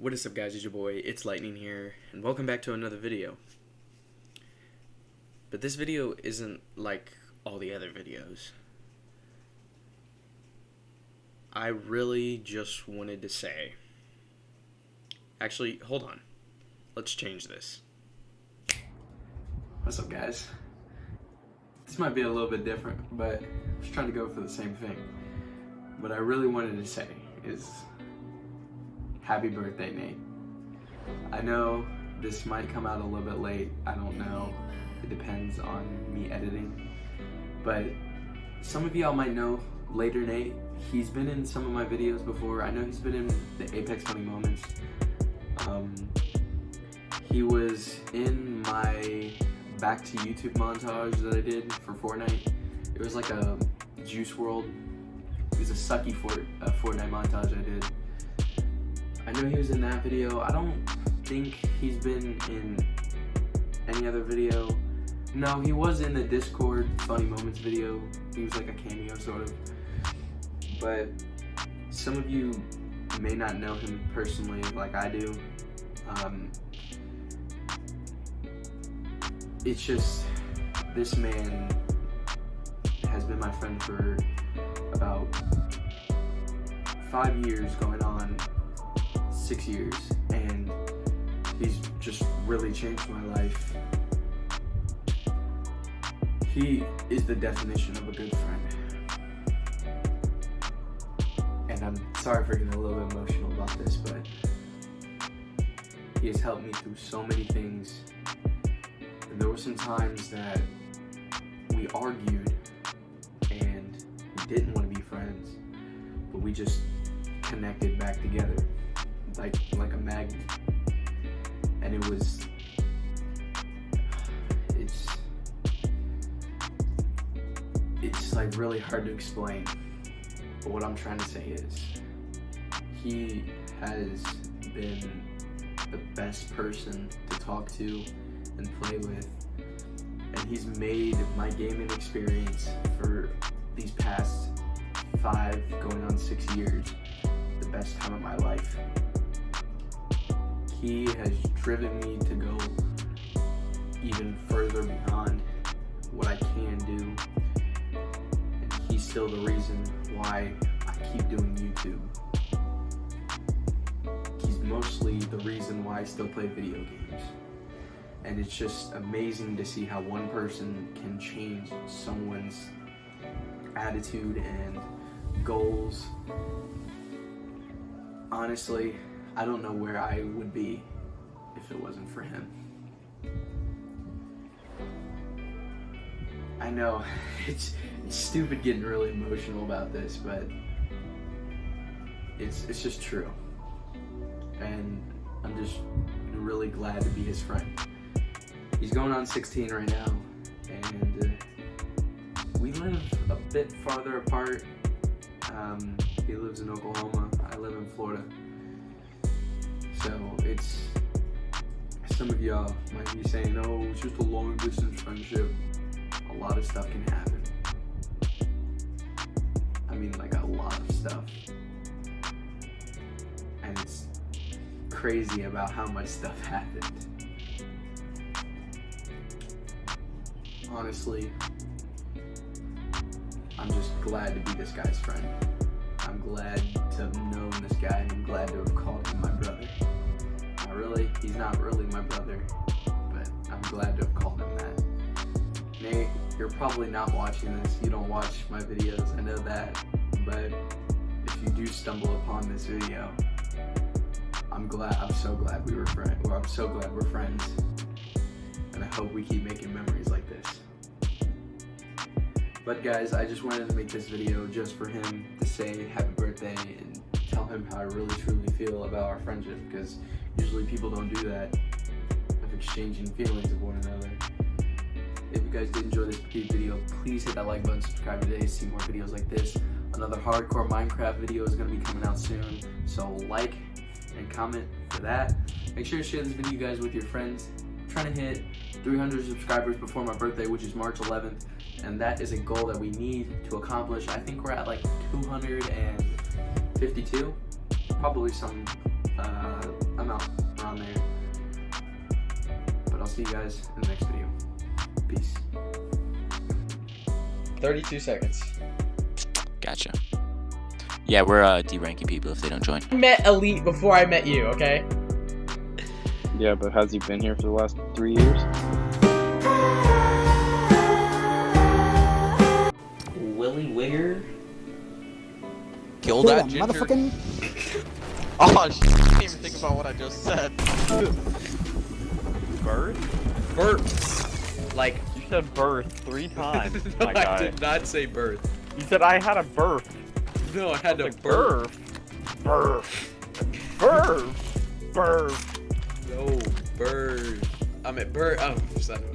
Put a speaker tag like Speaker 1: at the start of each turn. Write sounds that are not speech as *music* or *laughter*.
Speaker 1: What is up guys, it's your boy, it's Lightning here, and welcome back to another video. But this video isn't like all the other videos. I really just wanted to say... Actually, hold on. Let's change this. What's up guys? This might be a little bit different, but I was trying to go for the same thing. What I really wanted to say is happy birthday, Nate. I know this might come out a little bit late. I don't know. It depends on me editing. But some of y'all might know later Nate. He's been in some of my videos before. I know he's been in the Apex Funny Moments. Um, he was in my back to YouTube montage that I did for Fortnite. It was like a Juice WRLD. It was a sucky Fort, uh, Fortnite montage I did. I know he was in that video. I don't think he's been in any other video. No, he was in the Discord Funny Moments video. He was like a cameo sort of. But some of you may not know him personally like I do. Um, it's just, this man has been my friend for about five years going six years and he's just really changed my life. He is the definition of a good friend. And I'm sorry for getting a little bit emotional about this, but he has helped me through so many things. And there were some times that we argued and we didn't want to be friends, but we just connected back together like like a magnet and it was it's it's like really hard to explain but what I'm trying to say is. He has been the best person to talk to and play with and he's made my gaming experience for these past five going on six years the best time of my life he has driven me to go even further beyond what I can do. And he's still the reason why I keep doing YouTube. He's mostly the reason why I still play video games. And it's just amazing to see how one person can change someone's attitude and goals. Honestly, I don't know where I would be if it wasn't for him. I know, *laughs* it's, it's stupid getting really emotional about this, but it's, it's just true. And I'm just really glad to be his friend. He's going on 16 right now, and uh, we live a bit farther apart. Um, he lives in Oklahoma, I live in Florida. So it's, some of y'all might be saying, oh, it's just a long distance friendship. A lot of stuff can happen. I mean, like a lot of stuff. And it's crazy about how much stuff happened. Honestly, I'm just glad to be this guy's friend. I'm glad to have known this guy and I'm glad to have called him my brother. Really, he's not really my brother, but I'm glad to have called him that. Nate, you're probably not watching this. You don't watch my videos, I know that. But if you do stumble upon this video, I'm glad, I'm so glad we were friends. Well, I'm so glad we're friends. And I hope we keep making memories like this. But guys, I just wanted to make this video just for him to say happy birthday and tell him how I really truly feel about our friendship because usually people don't do that of exchanging feelings of one another. If you guys did enjoy this video, please hit that like button, subscribe today to see more videos like this. Another hardcore Minecraft video is going to be coming out soon, so like and comment for that. Make sure to share this video guys with your friends. I'm trying to hit 300 subscribers before my birthday, which is March 11th and that is a goal that we need to accomplish. I think we're at like 252, probably some uh, I'm around there. But I'll see you guys in the next video. Peace. 32 seconds.
Speaker 2: Gotcha. Yeah, we're uh, deranking people if they don't join.
Speaker 1: I met Elite before I met you, okay?
Speaker 3: Yeah, but has he been here for the last three years?
Speaker 1: Willie Wigger.
Speaker 2: Kill
Speaker 4: Kill
Speaker 2: that
Speaker 4: that
Speaker 2: ginger.
Speaker 4: motherfucking. *laughs*
Speaker 2: Oh, sh- I didn't even think about what I just said. *laughs*
Speaker 5: Birth?
Speaker 1: Birth. Like,
Speaker 5: You said birth three *laughs* times,
Speaker 1: no,
Speaker 5: my
Speaker 1: I
Speaker 5: guy.
Speaker 1: did not say birth.
Speaker 5: You said I had a birth.
Speaker 1: No, I had to
Speaker 5: Like,
Speaker 1: birth.
Speaker 5: Birth. Birth. Birth.
Speaker 1: No, bird. I'm at bird. Oh, son of a